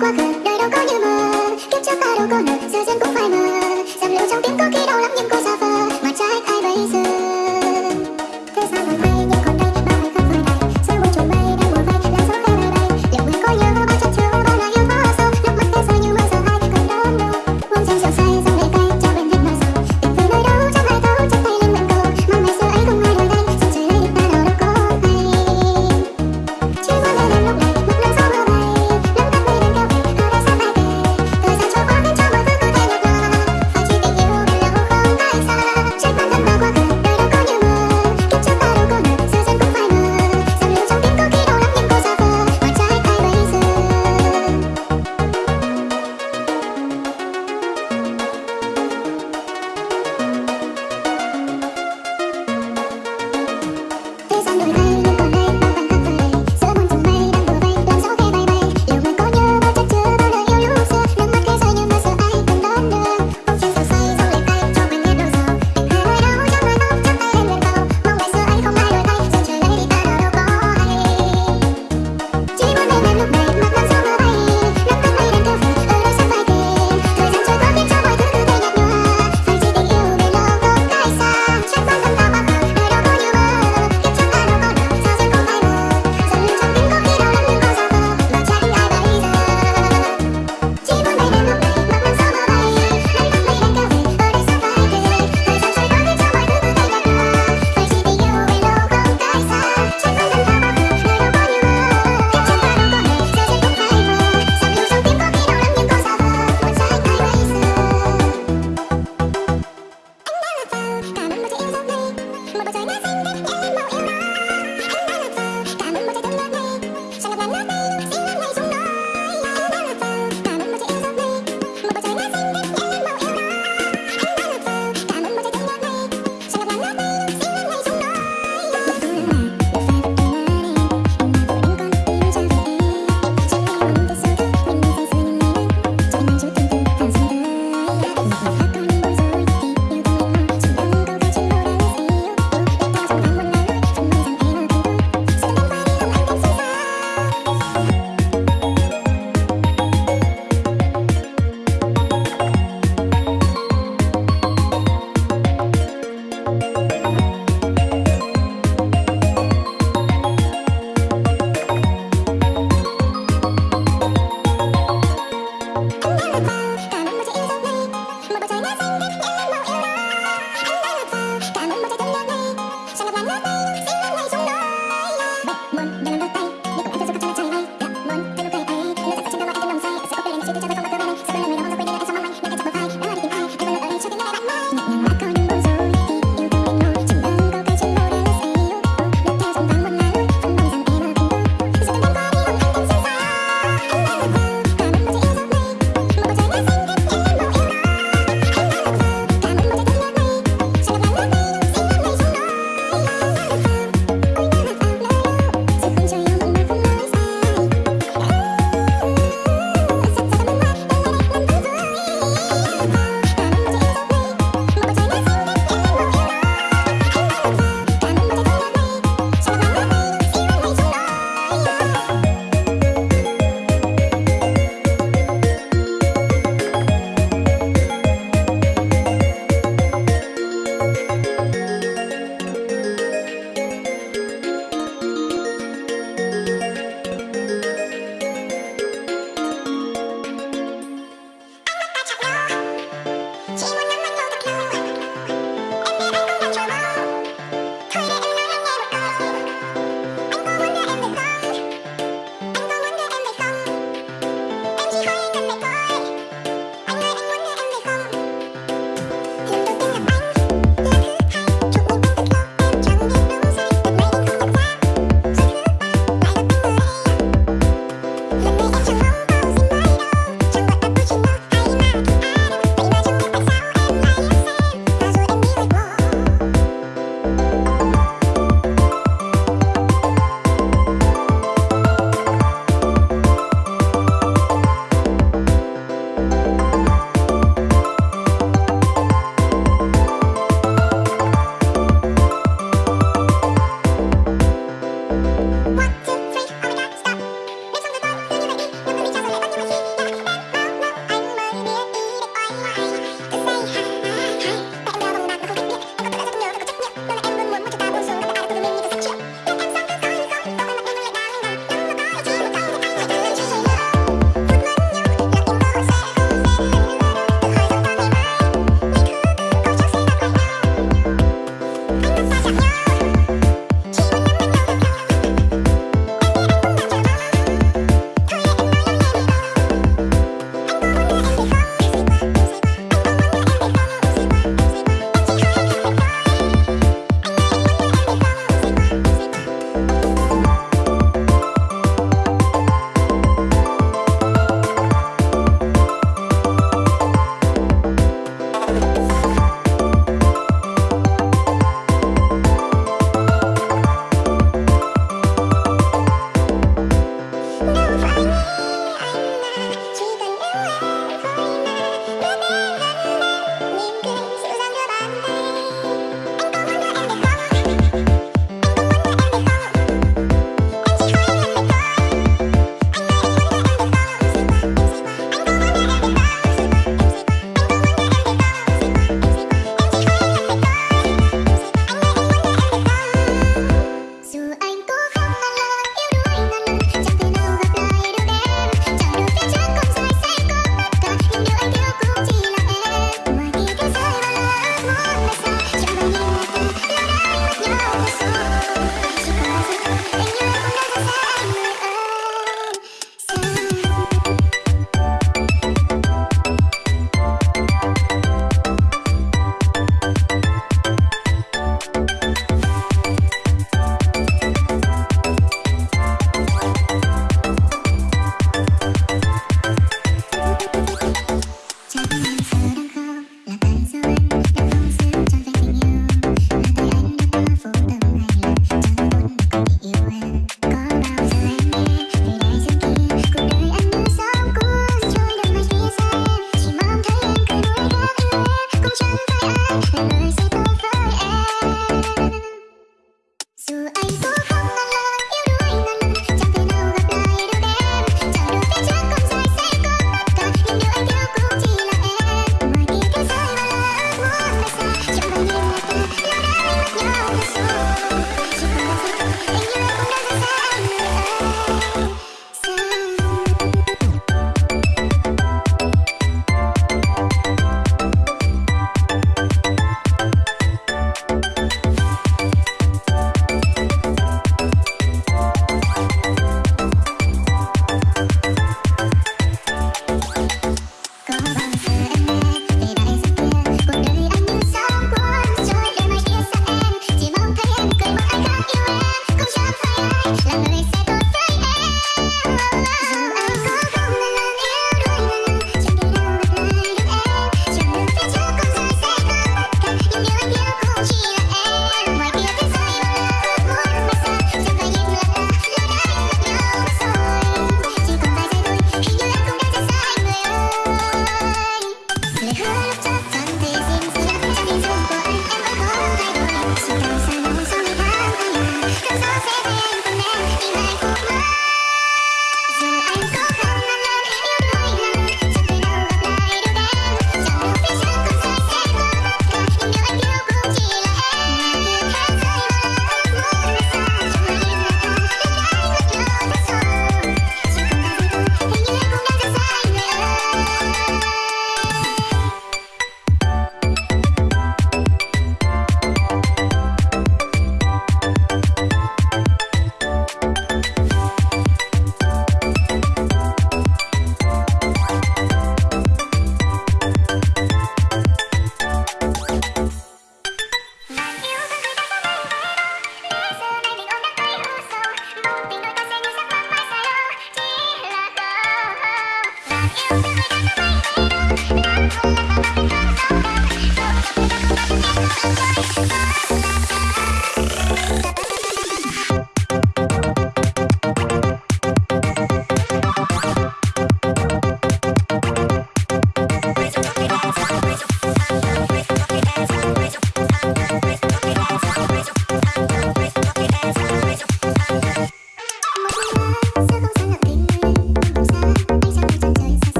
과 그대로 거유만 캡처하러 건너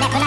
の